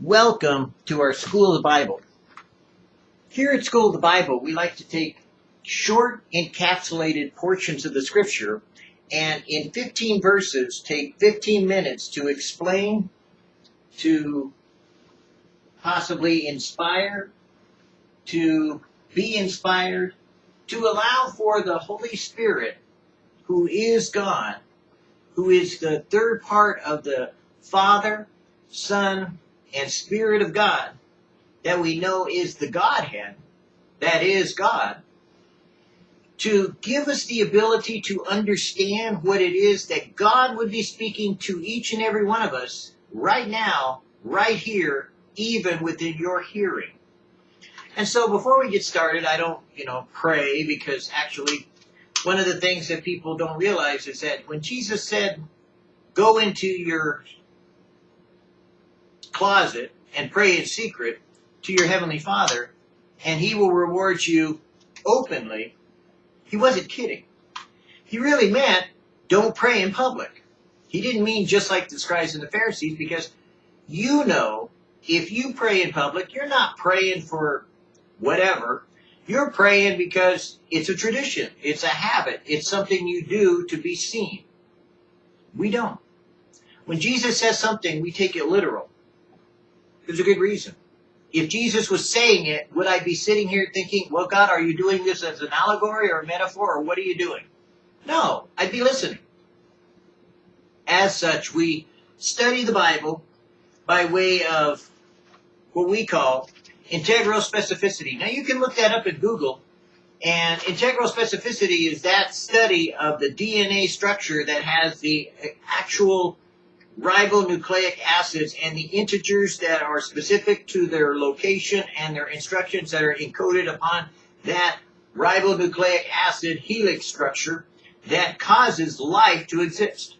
Welcome to our School of the Bible. Here at School of the Bible, we like to take short, encapsulated portions of the scripture and in 15 verses take 15 minutes to explain, to possibly inspire, to be inspired, to allow for the Holy Spirit, who is God, who is the third part of the Father, Son, and Spirit of God, that we know is the Godhead, that is God, to give us the ability to understand what it is that God would be speaking to each and every one of us right now, right here, even within your hearing. And so before we get started, I don't, you know, pray because actually one of the things that people don't realize is that when Jesus said, go into your closet and pray in secret to your heavenly Father, and he will reward you openly, he wasn't kidding. He really meant don't pray in public. He didn't mean just like the scribes and the Pharisees because you know if you pray in public, you're not praying for whatever. You're praying because it's a tradition, it's a habit, it's something you do to be seen. We don't. When Jesus says something, we take it literal. There's a good reason. If Jesus was saying it, would I be sitting here thinking, well, God, are you doing this as an allegory or a metaphor, or what are you doing? No, I'd be listening. As such, we study the Bible by way of what we call integral specificity. Now, you can look that up at Google, and integral specificity is that study of the DNA structure that has the actual ribonucleic acids and the integers that are specific to their location and their instructions that are encoded upon that ribonucleic acid helix structure that causes life to exist.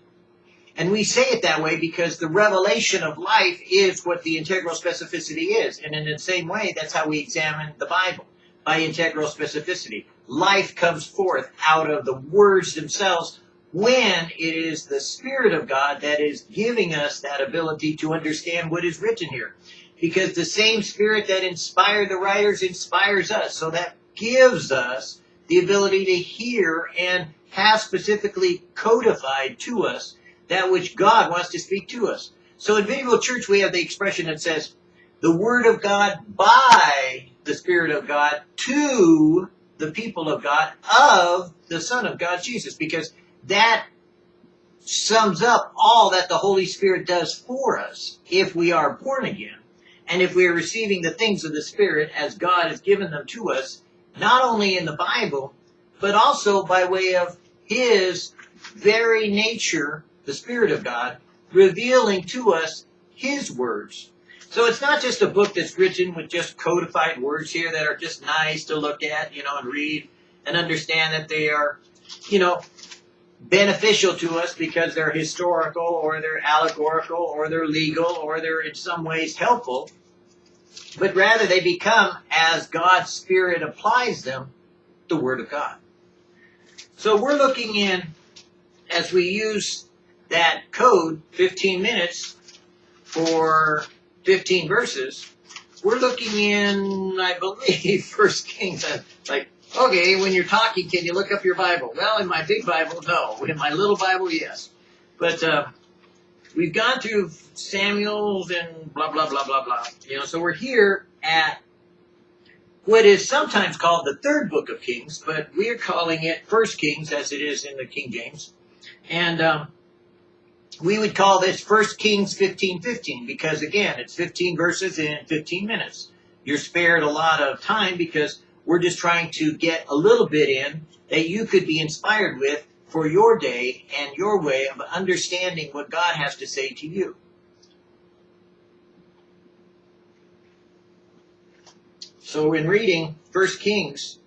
And we say it that way because the revelation of life is what the integral specificity is. And in the same way, that's how we examine the Bible, by integral specificity. Life comes forth out of the words themselves when it is the Spirit of God that is giving us that ability to understand what is written here. Because the same Spirit that inspired the writers inspires us. So that gives us the ability to hear and have specifically codified to us that which God wants to speak to us. So in Medieval Church, we have the expression that says, the Word of God by the Spirit of God to the people of God of the Son of God, Jesus. Because that sums up all that the Holy Spirit does for us if we are born again and if we are receiving the things of the Spirit as God has given them to us, not only in the Bible, but also by way of His very nature, the Spirit of God, revealing to us His words. So it's not just a book that's written with just codified words here that are just nice to look at, you know, and read and understand that they are, you know, beneficial to us because they're historical or they're allegorical or they're legal or they're in some ways helpful, but rather they become, as God's Spirit applies them, the Word of God. So we're looking in, as we use that code, 15 minutes for 15 verses, we're looking in, I believe, First Kings, like Okay, when you're talking, can you look up your Bible? Well, in my big Bible, no. In my little Bible, yes. But uh, we've gone through Samuel's and blah, blah, blah, blah, blah. You know, so we're here at what is sometimes called the third book of Kings, but we are calling it First Kings as it is in the King James. And um, we would call this First Kings 15:15 because again, it's 15 verses in 15 minutes. You're spared a lot of time because we're just trying to get a little bit in that you could be inspired with for your day and your way of understanding what God has to say to you. So in reading 1 Kings,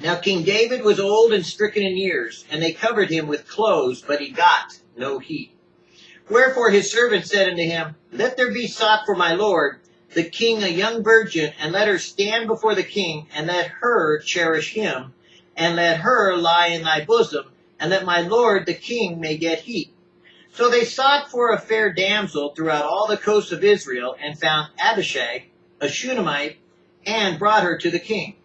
now King David was old and stricken in years, and they covered him with clothes, but he got no heat. Wherefore his servant said unto him, Let there be sought for my Lord the king a young virgin, and let her stand before the king, and let her cherish him, and let her lie in thy bosom, and that my lord the king may get heat. So they sought for a fair damsel throughout all the coasts of Israel and found Abishag, a Shunammite, and brought her to the king.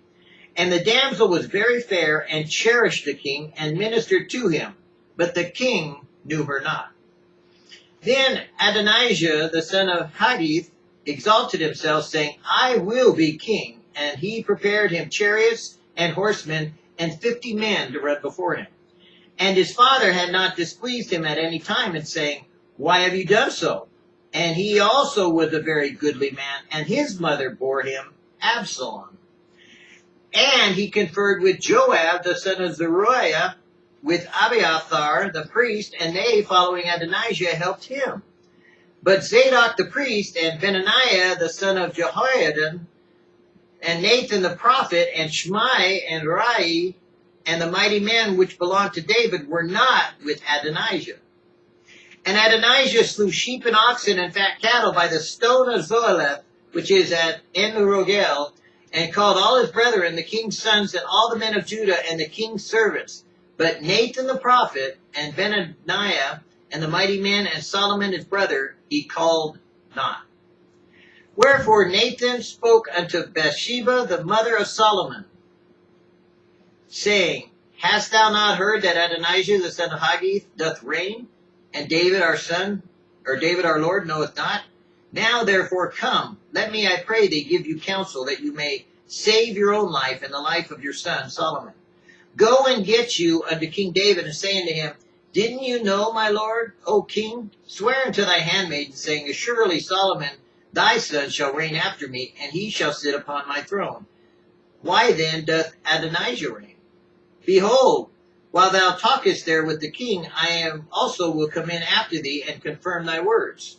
And the damsel was very fair and cherished the king and ministered to him, but the king knew her not. Then Adonijah, the son of Haggith, exalted himself, saying, I will be king. And he prepared him chariots and horsemen and fifty men to run before him. And his father had not displeased him at any time in saying, Why have you done so? And he also was a very goodly man, and his mother bore him Absalom. And he conferred with Joab, the son of Zeruiah, with Abiathar, the priest, and they, following Adonijah, helped him. But Zadok the priest, and Benaiah, the son of Jehoiada, and Nathan the prophet, and Shimei, and Rei, and the mighty men which belonged to David were not with Adonijah. And Adonijah slew sheep and oxen and fat cattle by the stone of Zoheleth, which is at En-rogel, and called all his brethren, the king's sons, and all the men of Judah, and the king's servants. But Nathan the prophet, and Benaiah, and the mighty men, and Solomon his brother, he called not. Wherefore Nathan spoke unto Bathsheba, the mother of Solomon, saying, Hast thou not heard that Adonijah the son of Haggith doth reign, and David our son, or David our Lord knoweth not? Now therefore come, let me, I pray thee, give you counsel, that you may save your own life and the life of your son Solomon. Go and get you unto King David, and say unto him, Didn't you know, my lord, O king? Swear unto thy handmaiden, saying, Assuredly Solomon thy son shall reign after me, and he shall sit upon my throne. Why then doth Adonijah reign? Behold, while thou talkest there with the king, I am also will come in after thee and confirm thy words.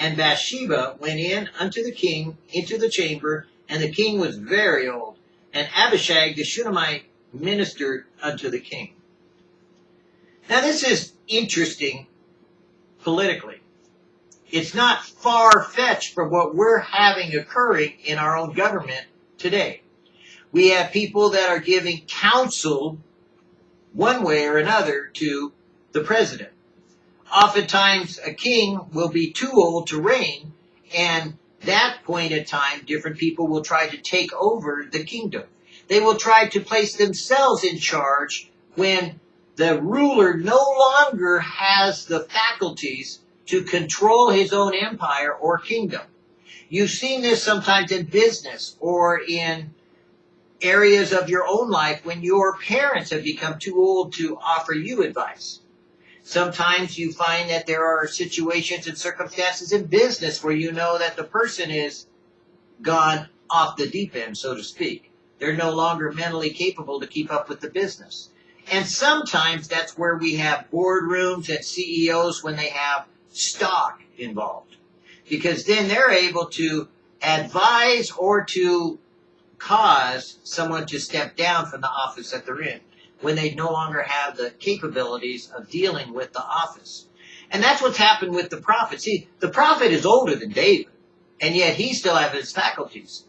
And Bathsheba went in unto the king into the chamber, and the king was very old. And Abishag the Shunammite ministered unto the king. Now this is interesting politically. It's not far-fetched from what we're having occurring in our own government today. We have people that are giving counsel one way or another to the president. Oftentimes, a king will be too old to reign, and that point in time, different people will try to take over the kingdom. They will try to place themselves in charge when the ruler no longer has the faculties to control his own empire or kingdom. You've seen this sometimes in business or in areas of your own life when your parents have become too old to offer you advice. Sometimes you find that there are situations and circumstances in business where you know that the person is gone off the deep end, so to speak. They're no longer mentally capable to keep up with the business. And sometimes that's where we have boardrooms and CEOs when they have stock involved. Because then they're able to advise or to cause someone to step down from the office that they're in when they no longer have the capabilities of dealing with the office. And that's what's happened with the prophet. See, the prophet is older than David, and yet he still has his faculties.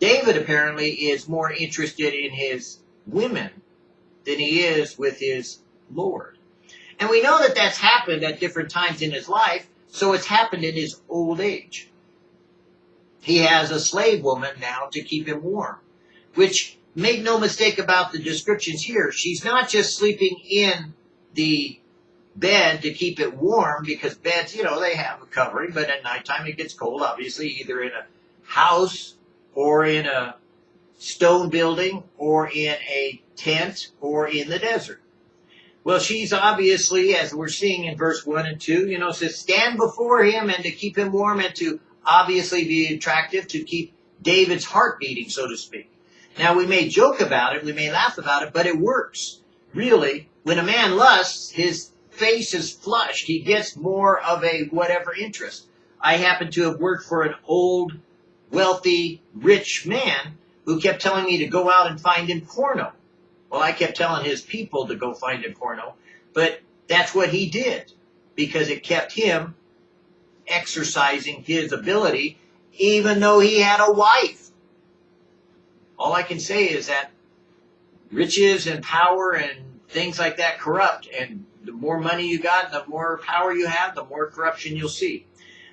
David apparently is more interested in his women than he is with his Lord. And we know that that's happened at different times in his life, so it's happened in his old age. He has a slave woman now to keep him warm, which make no mistake about the descriptions here. She's not just sleeping in the bed to keep it warm because beds, you know, they have a covering, but at nighttime it gets cold, obviously, either in a house or in a stone building or in a tent or in the desert. Well, she's obviously, as we're seeing in verse 1 and 2, you know, says, stand before him and to keep him warm and to obviously be attractive to keep David's heart beating, so to speak. Now, we may joke about it, we may laugh about it, but it works. Really, when a man lusts, his face is flushed. He gets more of a whatever interest. I happen to have worked for an old, wealthy, rich man who kept telling me to go out and find him porno. Well, I kept telling his people to go find him porno, but that's what he did because it kept him exercising his ability, even though he had a wife. All I can say is that riches and power and things like that corrupt, and the more money you got, the more power you have, the more corruption you'll see.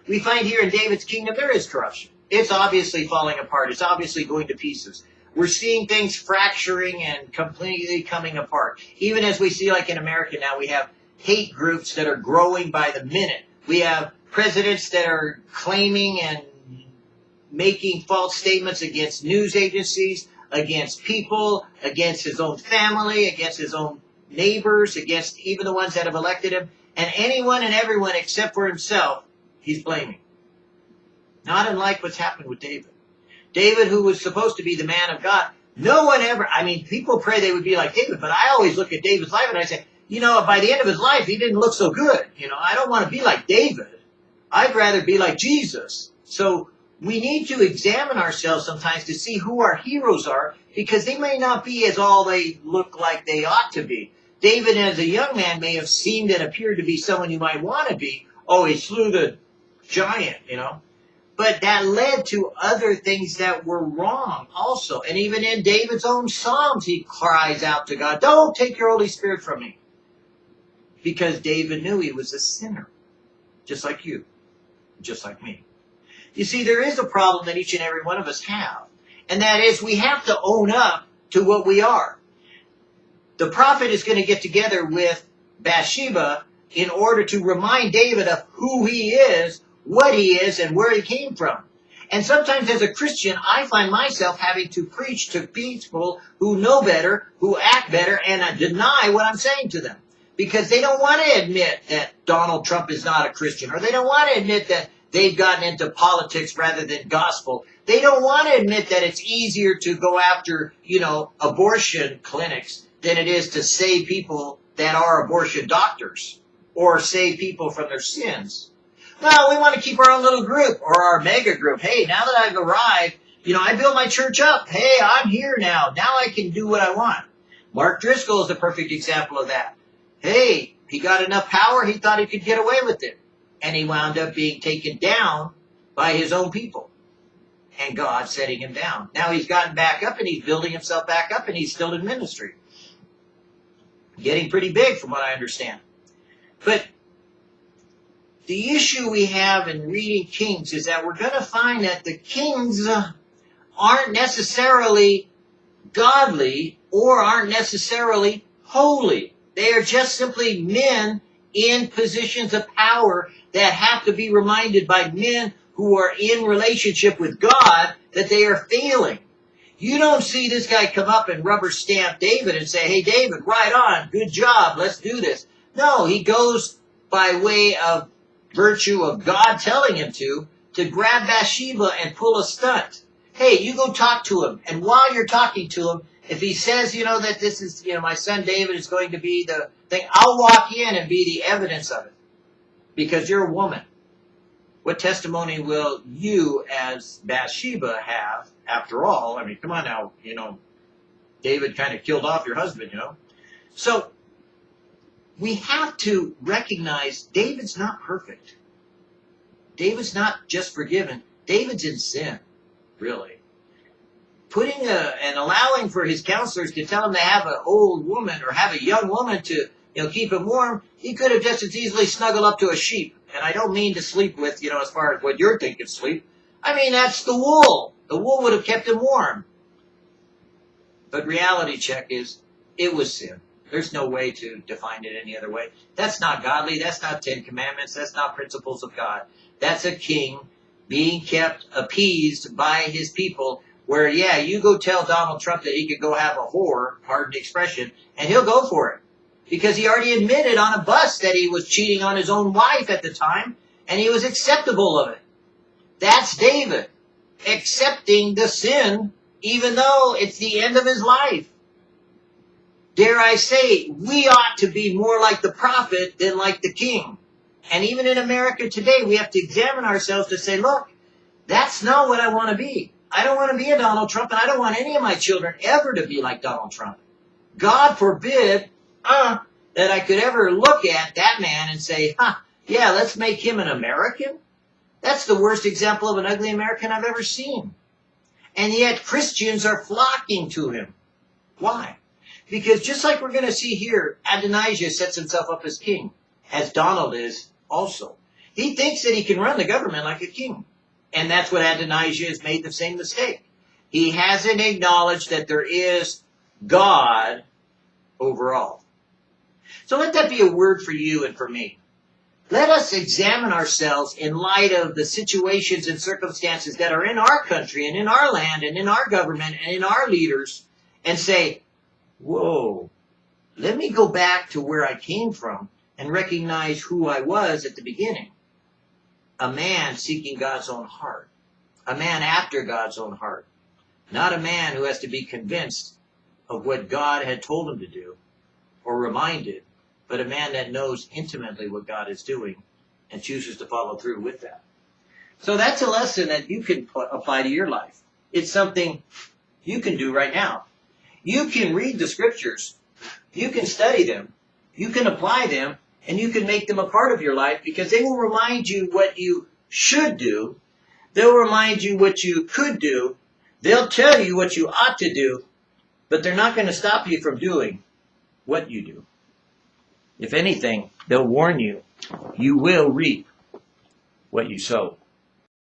We find here in David's kingdom there is corruption. It's obviously falling apart. It's obviously going to pieces. We're seeing things fracturing and completely coming apart. Even as we see, like in America now, we have hate groups that are growing by the minute. We have presidents that are claiming and making false statements against news agencies, against people, against his own family, against his own neighbors, against even the ones that have elected him, and anyone and everyone except for himself, he's blaming. Not unlike what's happened with David. David, who was supposed to be the man of God, no one ever, I mean, people pray they would be like David, but I always look at David's life and I say, you know, by the end of his life, he didn't look so good. You know, I don't want to be like David. I'd rather be like Jesus. So we need to examine ourselves sometimes to see who our heroes are because they may not be as all they look like they ought to be. David, as a young man, may have seemed and appeared to be someone you might want to be. Oh, he slew the giant, you know. But that led to other things that were wrong also. And even in David's own Psalms, he cries out to God, Don't take your Holy Spirit from me. Because David knew he was a sinner, just like you, just like me. You see, there is a problem that each and every one of us have. And that is we have to own up to what we are. The prophet is going to get together with Bathsheba in order to remind David of who he is what he is and where he came from. And sometimes as a Christian, I find myself having to preach to people who know better, who act better, and I deny what I'm saying to them. Because they don't want to admit that Donald Trump is not a Christian, or they don't want to admit that they've gotten into politics rather than gospel. They don't want to admit that it's easier to go after, you know, abortion clinics than it is to save people that are abortion doctors or save people from their sins. Well, we want to keep our own little group or our mega group. Hey, now that I've arrived, you know, I built my church up. Hey, I'm here now. Now I can do what I want. Mark Driscoll is a perfect example of that. Hey, he got enough power, he thought he could get away with it. And he wound up being taken down by his own people. And God setting him down. Now he's gotten back up and he's building himself back up and he's still in ministry. Getting pretty big from what I understand. But the issue we have in reading Kings is that we're going to find that the kings aren't necessarily godly or aren't necessarily holy. They are just simply men in positions of power that have to be reminded by men who are in relationship with God that they are failing. You don't see this guy come up and rubber stamp David and say, hey, David, right on, good job, let's do this. No, he goes by way of virtue of God telling him to, to grab Bathsheba and pull a stunt. Hey, you go talk to him. And while you're talking to him, if he says, you know, that this is, you know, my son David is going to be the thing, I'll walk in and be the evidence of it. Because you're a woman. What testimony will you as Bathsheba have after all? I mean, come on now, you know, David kind of killed off your husband, you know. So we have to recognize David's not perfect. David's not just forgiven. David's in sin, really. Putting a, and allowing for his counselors to tell him to have an old woman or have a young woman to, you know, keep him warm, he could have just as easily snuggled up to a sheep. And I don't mean to sleep with, you know, as far as what you're thinking sleep. I mean, that's the wool. The wool would have kept him warm. But reality check is, it was sin. There's no way to define it any other way. That's not godly. That's not Ten Commandments. That's not principles of God. That's a king being kept appeased by his people where, yeah, you go tell Donald Trump that he could go have a whore, pardon the expression, and he'll go for it. Because he already admitted on a bus that he was cheating on his own wife at the time, and he was acceptable of it. That's David. Accepting the sin, even though it's the end of his life dare I say, we ought to be more like the prophet than like the king. And even in America today, we have to examine ourselves to say, look, that's not what I want to be. I don't want to be a Donald Trump, and I don't want any of my children ever to be like Donald Trump. God forbid uh, that I could ever look at that man and say, huh, yeah, let's make him an American. That's the worst example of an ugly American I've ever seen. And yet Christians are flocking to him. Why? Because just like we're going to see here, Adonijah sets himself up as king, as Donald is also. He thinks that he can run the government like a king. And that's what Adonijah has made the same mistake. He hasn't acknowledged that there is God overall. So let that be a word for you and for me. Let us examine ourselves in light of the situations and circumstances that are in our country and in our land and in our government and in our leaders and say, whoa, let me go back to where I came from and recognize who I was at the beginning. A man seeking God's own heart. A man after God's own heart. Not a man who has to be convinced of what God had told him to do or reminded, but a man that knows intimately what God is doing and chooses to follow through with that. So that's a lesson that you can apply to your life. It's something you can do right now. You can read the scriptures, you can study them, you can apply them, and you can make them a part of your life because they will remind you what you should do. They'll remind you what you could do. They'll tell you what you ought to do, but they're not going to stop you from doing what you do. If anything, they'll warn you, you will reap what you sow.